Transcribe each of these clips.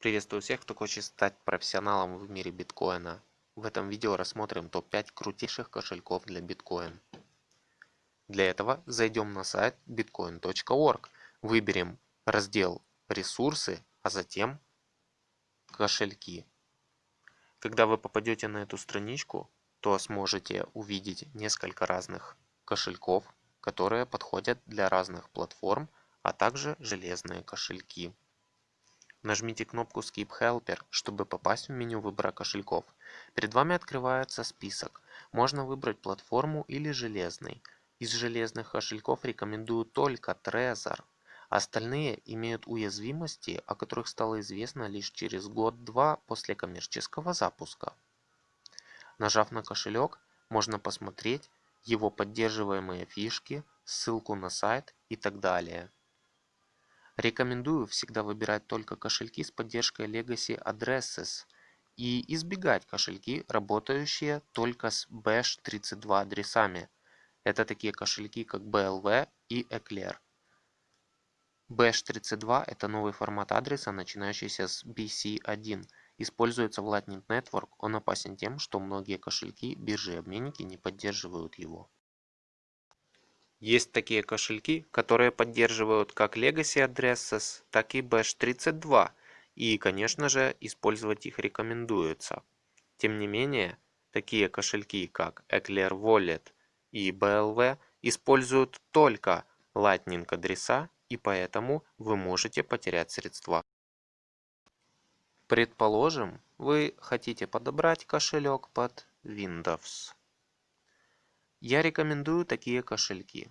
Приветствую всех, кто хочет стать профессионалом в мире биткоина. В этом видео рассмотрим топ-5 крутейших кошельков для биткоин. Для этого зайдем на сайт bitcoin.org, выберем раздел «Ресурсы», а затем «Кошельки». Когда вы попадете на эту страничку, то сможете увидеть несколько разных кошельков, которые подходят для разных платформ, а также железные кошельки. Нажмите кнопку Skip Helper, чтобы попасть в меню выбора кошельков. Перед вами открывается список. Можно выбрать платформу или железный. Из железных кошельков рекомендую только Trezor. Остальные имеют уязвимости, о которых стало известно лишь через год-два после коммерческого запуска. Нажав на кошелек, можно посмотреть его поддерживаемые фишки, ссылку на сайт и так далее. Рекомендую всегда выбирать только кошельки с поддержкой Legacy Addresses и избегать кошельки, работающие только с Bash32 адресами. Это такие кошельки как BLV и Eclair. Bash32 – это новый формат адреса, начинающийся с BC1. Используется в Lightning Network, он опасен тем, что многие кошельки, биржи и обменники не поддерживают его. Есть такие кошельки, которые поддерживают как Legacy Addresses, так и Bash32, и, конечно же, использовать их рекомендуется. Тем не менее, такие кошельки, как Eclair Wallet и BLV, используют только Lightning адреса и поэтому вы можете потерять средства. Предположим, вы хотите подобрать кошелек под Windows. Я рекомендую такие кошельки.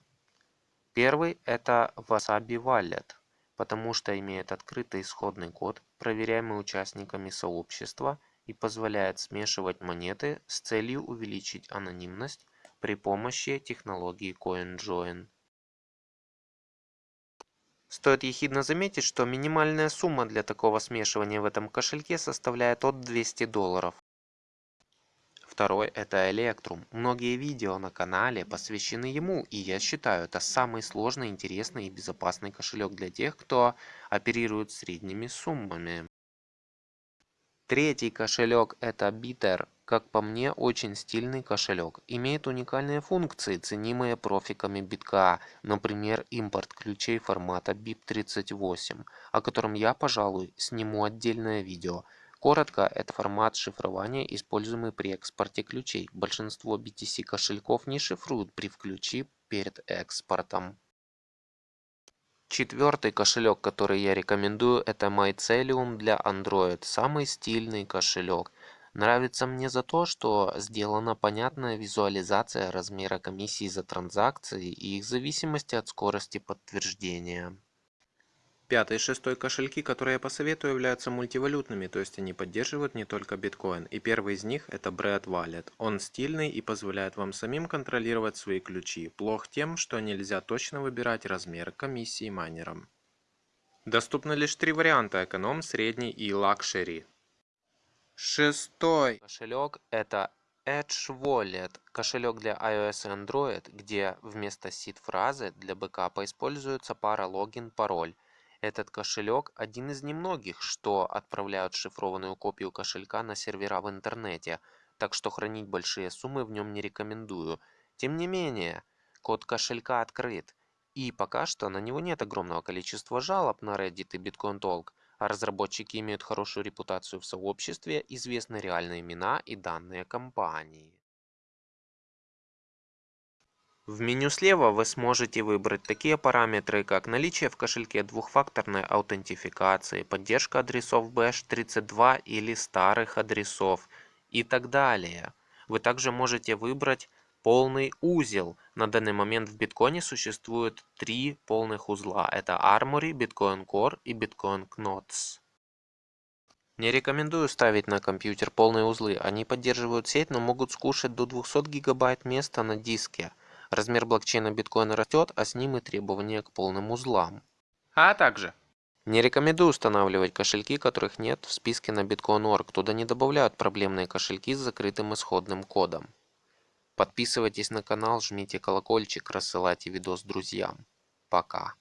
Первый это Wasabi Wallet, потому что имеет открытый исходный код, проверяемый участниками сообщества и позволяет смешивать монеты с целью увеличить анонимность при помощи технологии CoinJoin. Стоит ехидно заметить, что минимальная сумма для такого смешивания в этом кошельке составляет от 200 долларов. Второй это Electrum. Многие видео на канале посвящены ему, и я считаю это самый сложный, интересный и безопасный кошелек для тех, кто оперирует средними суммами. Третий кошелек это Bitter. Как по мне, очень стильный кошелек. Имеет уникальные функции, ценимые профиками битка, например, импорт ключей формата BIP38, о котором я, пожалуй, сниму отдельное видео. Коротко, это формат шифрования, используемый при экспорте ключей. Большинство BTC кошельков не шифруют при включи перед экспортом. Четвертый кошелек, который я рекомендую, это Mycelium для Android. Самый стильный кошелек. Нравится мне за то, что сделана понятная визуализация размера комиссии за транзакции и их зависимости от скорости подтверждения. Пятый и шестой кошельки, которые я посоветую, являются мультивалютными, то есть они поддерживают не только биткоин. И первый из них это Bread Wallet. Он стильный и позволяет вам самим контролировать свои ключи. Плох тем, что нельзя точно выбирать размер комиссии майнерам. Доступны лишь три варианта – эконом, средний и luxury. Шестой кошелек это Edge Wallet, кошелек для iOS и Android, где вместо seed-фразы для бэкапа используется пара логин-пароль. Этот кошелек один из немногих, что отправляют шифрованную копию кошелька на сервера в интернете, так что хранить большие суммы в нем не рекомендую. Тем не менее, код кошелька открыт, и пока что на него нет огромного количества жалоб на Reddit и Bitcoin Talk, а разработчики имеют хорошую репутацию в сообществе, известны реальные имена и данные компании. В меню слева вы сможете выбрать такие параметры, как наличие в кошельке двухфакторной аутентификации, поддержка адресов Bash32 или старых адресов и так далее. Вы также можете выбрать полный узел. На данный момент в биткоине существует три полных узла. Это Armory, Bitcoin Core и Bitcoin Knots. Не рекомендую ставить на компьютер полные узлы. Они поддерживают сеть, но могут скушать до 200 гигабайт места на диске. Размер блокчейна биткоина растет, а с ним и требования к полным узлам. А также не рекомендую устанавливать кошельки, которых нет в списке на Bitcoin.org. Туда не добавляют проблемные кошельки с закрытым исходным кодом. Подписывайтесь на канал, жмите колокольчик, рассылайте видос друзьям. Пока.